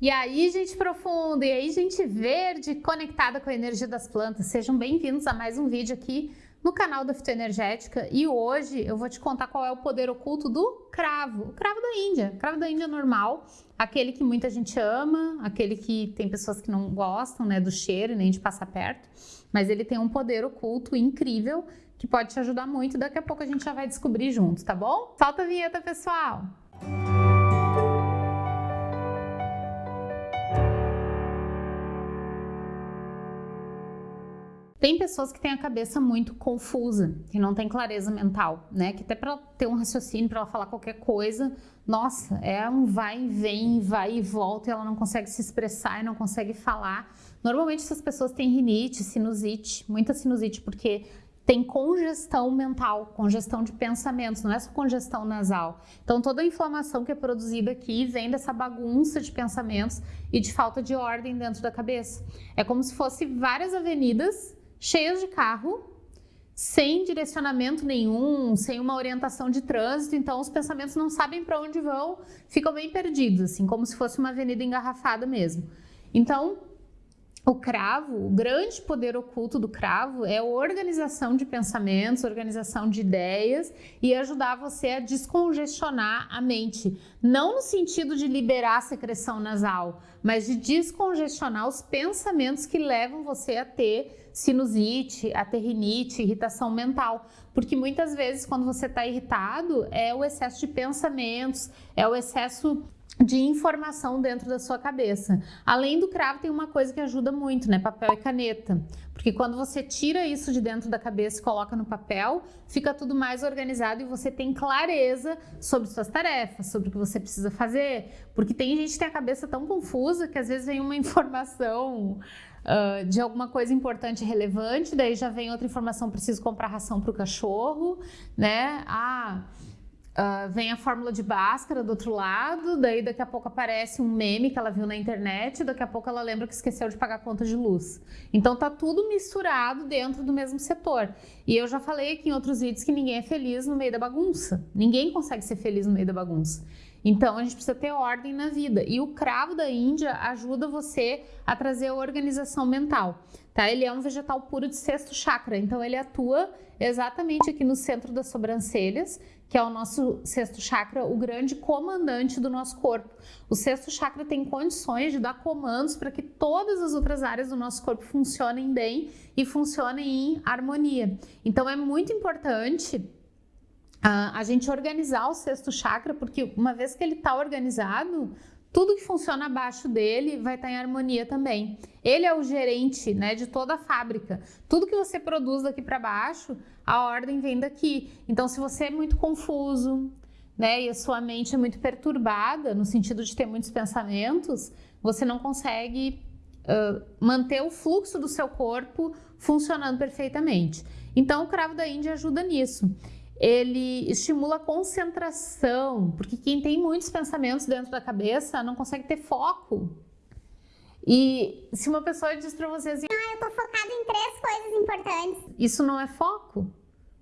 E aí, gente profunda, e aí, gente verde, conectada com a energia das plantas. Sejam bem-vindos a mais um vídeo aqui no canal da Fitoenergética. E hoje eu vou te contar qual é o poder oculto do cravo, o cravo da Índia. O cravo da Índia normal, aquele que muita gente ama, aquele que tem pessoas que não gostam, né, do cheiro nem de passar perto. Mas ele tem um poder oculto incrível que pode te ajudar muito. Daqui a pouco a gente já vai descobrir juntos, tá bom? Solta a vinheta, pessoal! Tem pessoas que têm a cabeça muito confusa, que não tem clareza mental, né? Que até para ter um raciocínio, para ela falar qualquer coisa, nossa, é um vai e vem, vai e volta, e ela não consegue se expressar e não consegue falar. Normalmente essas pessoas têm rinite, sinusite, muita sinusite, porque tem congestão mental, congestão de pensamentos, não é só congestão nasal. Então toda a inflamação que é produzida aqui vem dessa bagunça de pensamentos e de falta de ordem dentro da cabeça. É como se fosse várias avenidas cheias de carro, sem direcionamento nenhum, sem uma orientação de trânsito, então os pensamentos não sabem para onde vão, ficam bem perdidos, assim, como se fosse uma avenida engarrafada mesmo. Então, o cravo, o grande poder oculto do cravo é a organização de pensamentos, organização de ideias e ajudar você a descongestionar a mente. Não no sentido de liberar a secreção nasal, mas de descongestionar os pensamentos que levam você a ter sinusite, a ter rinite, irritação mental. Porque muitas vezes quando você está irritado é o excesso de pensamentos, é o excesso de informação dentro da sua cabeça. Além do cravo, tem uma coisa que ajuda muito, né? Papel e caneta. Porque quando você tira isso de dentro da cabeça e coloca no papel, fica tudo mais organizado e você tem clareza sobre suas tarefas, sobre o que você precisa fazer. Porque tem gente que tem a cabeça tão confusa que às vezes vem uma informação uh, de alguma coisa importante e relevante, daí já vem outra informação, preciso comprar ração para o cachorro, né? Ah, Uh, vem a fórmula de Bhaskara do outro lado, daí daqui a pouco aparece um meme que ela viu na internet, daqui a pouco ela lembra que esqueceu de pagar a conta de luz. Então tá tudo misturado dentro do mesmo setor. E eu já falei aqui em outros vídeos que ninguém é feliz no meio da bagunça. Ninguém consegue ser feliz no meio da bagunça. Então a gente precisa ter ordem na vida. E o cravo da Índia ajuda você a trazer a organização mental. Tá? Ele é um vegetal puro de sexto chakra, então ele atua exatamente aqui no centro das sobrancelhas, que é o nosso sexto chakra, o grande comandante do nosso corpo. O sexto chakra tem condições de dar comandos para que todas as outras áreas do nosso corpo funcionem bem e funcionem em harmonia. Então é muito importante a gente organizar o sexto chakra, porque uma vez que ele está organizado, tudo que funciona abaixo dele vai estar tá em harmonia também. Ele é o gerente né, de toda a fábrica. Tudo que você produz daqui para baixo, a ordem vem daqui. Então, se você é muito confuso né, e a sua mente é muito perturbada, no sentido de ter muitos pensamentos, você não consegue uh, manter o fluxo do seu corpo funcionando perfeitamente. Então, o cravo da Índia ajuda nisso ele estimula a concentração, porque quem tem muitos pensamentos dentro da cabeça não consegue ter foco. E se uma pessoa diz para você assim, ah, eu tô focado em três coisas importantes. Isso não é foco.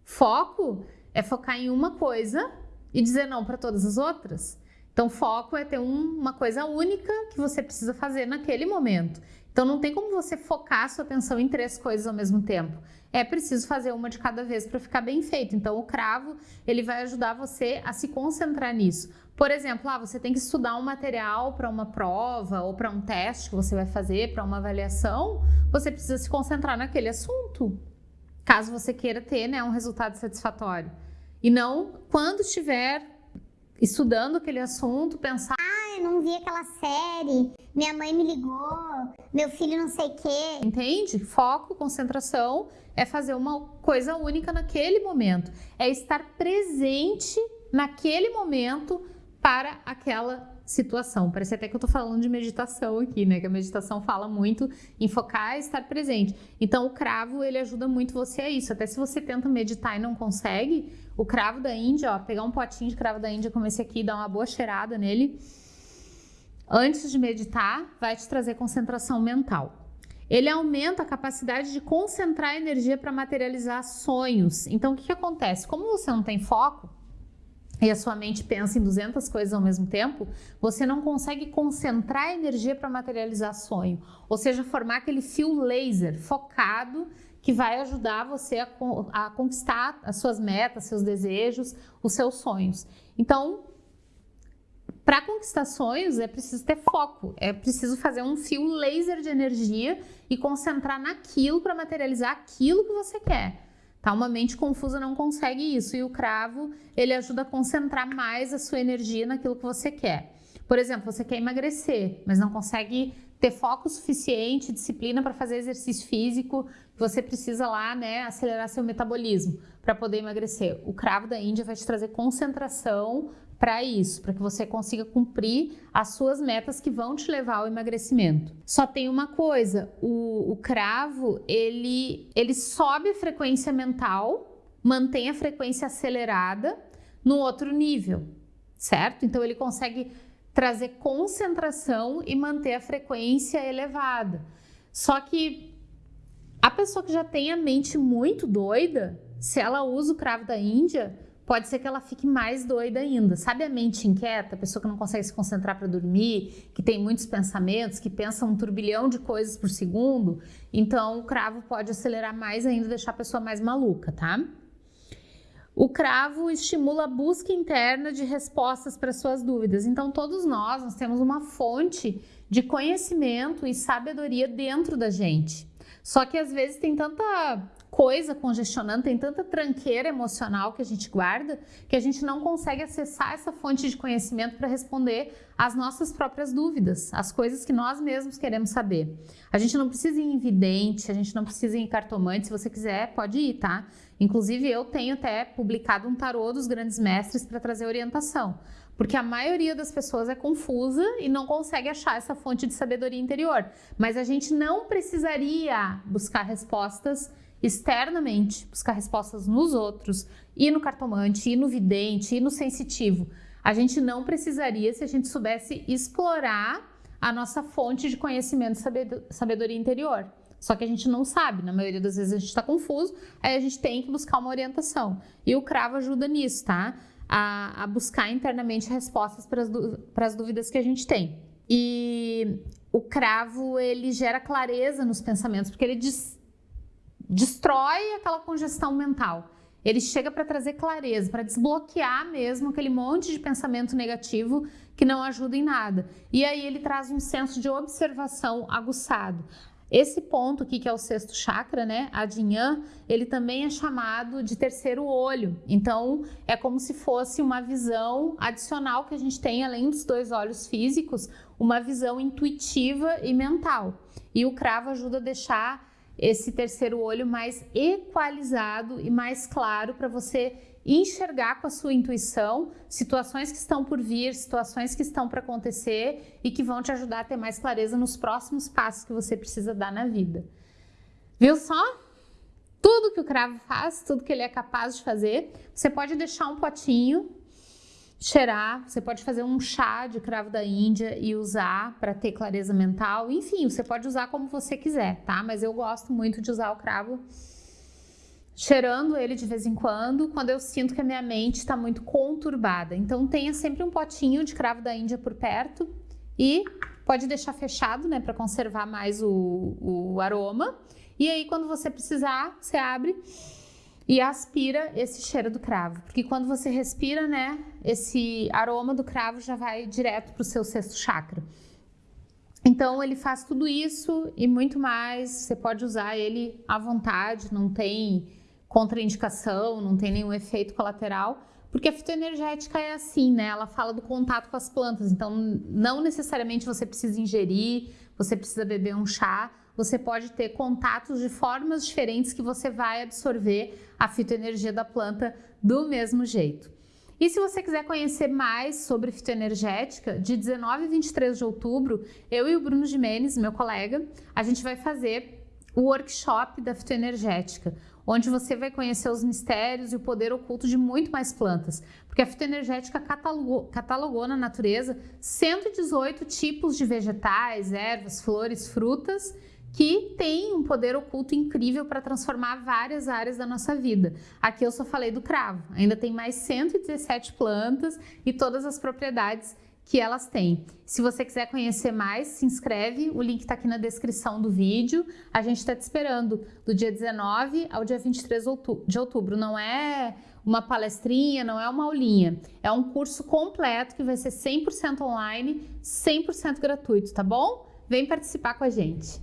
Foco é focar em uma coisa e dizer não para todas as outras. Então, foco é ter um, uma coisa única que você precisa fazer naquele momento. Então, não tem como você focar sua atenção em três coisas ao mesmo tempo. É preciso fazer uma de cada vez para ficar bem feito. Então, o cravo, ele vai ajudar você a se concentrar nisso. Por exemplo, ah, você tem que estudar um material para uma prova ou para um teste que você vai fazer, para uma avaliação, você precisa se concentrar naquele assunto, caso você queira ter né, um resultado satisfatório. E não quando estiver estudando aquele assunto, pensar. Não vi aquela série, minha mãe me ligou, meu filho não sei o quê. Entende? Foco, concentração é fazer uma coisa única naquele momento, é estar presente naquele momento para aquela situação. Parece até que eu tô falando de meditação aqui, né? Que a meditação fala muito em focar e estar presente. Então, o cravo, ele ajuda muito você a isso. Até se você tenta meditar e não consegue, o cravo da Índia, ó, pegar um potinho de cravo da Índia como esse aqui, dar uma boa cheirada nele, antes de meditar, vai te trazer concentração mental. Ele aumenta a capacidade de concentrar energia para materializar sonhos. Então, o que, que acontece? Como você não tem foco, e a sua mente pensa em 200 coisas ao mesmo tempo, você não consegue concentrar energia para materializar sonho. Ou seja, formar aquele fio laser focado que vai ajudar você a, a conquistar as suas metas, seus desejos, os seus sonhos. Então, para conquistar sonhos é preciso ter foco, é preciso fazer um fio laser de energia e concentrar naquilo para materializar aquilo que você quer. Tá? Uma mente confusa não consegue isso e o cravo ele ajuda a concentrar mais a sua energia naquilo que você quer. Por exemplo, você quer emagrecer, mas não consegue ter foco suficiente, disciplina para fazer exercício físico, você precisa lá, né, acelerar seu metabolismo para poder emagrecer. O cravo da Índia vai te trazer concentração para isso, para que você consiga cumprir as suas metas que vão te levar ao emagrecimento. Só tem uma coisa, o, o cravo, ele, ele sobe a frequência mental, mantém a frequência acelerada no outro nível, certo? Então ele consegue trazer concentração e manter a frequência elevada. Só que a pessoa que já tem a mente muito doida, se ela usa o cravo da Índia, pode ser que ela fique mais doida ainda. Sabe a mente inquieta, a pessoa que não consegue se concentrar para dormir, que tem muitos pensamentos, que pensa um turbilhão de coisas por segundo? Então, o cravo pode acelerar mais ainda, deixar a pessoa mais maluca, tá? O cravo estimula a busca interna de respostas para suas dúvidas. Então, todos nós, nós temos uma fonte de conhecimento e sabedoria dentro da gente. Só que às vezes tem tanta coisa congestionando, tem tanta tranqueira emocional que a gente guarda, que a gente não consegue acessar essa fonte de conhecimento para responder às nossas próprias dúvidas, as coisas que nós mesmos queremos saber. A gente não precisa ir em vidente, a gente não precisa ir em cartomante, se você quiser, pode ir, tá? Inclusive, eu tenho até publicado um tarô dos grandes mestres para trazer orientação porque a maioria das pessoas é confusa e não consegue achar essa fonte de sabedoria interior. Mas a gente não precisaria buscar respostas externamente, buscar respostas nos outros, e no cartomante, e no vidente, e no sensitivo. A gente não precisaria se a gente soubesse explorar a nossa fonte de conhecimento e sabedoria interior. Só que a gente não sabe, na maioria das vezes a gente está confuso, aí a gente tem que buscar uma orientação. E o cravo ajuda nisso, tá? A, a buscar internamente respostas para as dúvidas que a gente tem. E o cravo, ele gera clareza nos pensamentos, porque ele diz, destrói aquela congestão mental. Ele chega para trazer clareza, para desbloquear mesmo aquele monte de pensamento negativo que não ajuda em nada. E aí ele traz um senso de observação aguçado. Esse ponto aqui, que é o sexto chakra, né, Adinhan, ele também é chamado de terceiro olho. Então, é como se fosse uma visão adicional que a gente tem, além dos dois olhos físicos, uma visão intuitiva e mental. E o cravo ajuda a deixar esse terceiro olho mais equalizado e mais claro para você enxergar com a sua intuição situações que estão por vir, situações que estão para acontecer e que vão te ajudar a ter mais clareza nos próximos passos que você precisa dar na vida. Viu só? Tudo que o cravo faz, tudo que ele é capaz de fazer, você pode deixar um potinho cheirar, você pode fazer um chá de cravo da Índia e usar para ter clareza mental. Enfim, você pode usar como você quiser, tá? Mas eu gosto muito de usar o cravo cheirando ele de vez em quando, quando eu sinto que a minha mente está muito conturbada. Então tenha sempre um potinho de cravo da Índia por perto e pode deixar fechado, né, para conservar mais o, o aroma. E aí quando você precisar, você abre e aspira esse cheiro do cravo, porque quando você respira, né, esse aroma do cravo já vai direto para o seu sexto chakra. Então ele faz tudo isso e muito mais. Você pode usar ele à vontade, não tem contraindicação, não tem nenhum efeito colateral, porque a fitoenergética é assim, né? Ela fala do contato com as plantas, então não necessariamente você precisa ingerir, você precisa beber um chá, você pode ter contatos de formas diferentes que você vai absorver a fitoenergia da planta do mesmo jeito. E se você quiser conhecer mais sobre fitoenergética, de 19 a 23 de outubro, eu e o Bruno Jimenez, meu colega, a gente vai fazer o workshop da fitoenergética, onde você vai conhecer os mistérios e o poder oculto de muito mais plantas, porque a fitoenergética catalogou, catalogou na natureza 118 tipos de vegetais, ervas, flores, frutas que tem um poder oculto incrível para transformar várias áreas da nossa vida. Aqui eu só falei do cravo, ainda tem mais 117 plantas e todas as propriedades que elas têm. Se você quiser conhecer mais, se inscreve, o link está aqui na descrição do vídeo. A gente está te esperando do dia 19 ao dia 23 de outubro. Não é uma palestrinha, não é uma aulinha. É um curso completo que vai ser 100% online, 100% gratuito, tá bom? Vem participar com a gente.